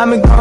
I'm a going.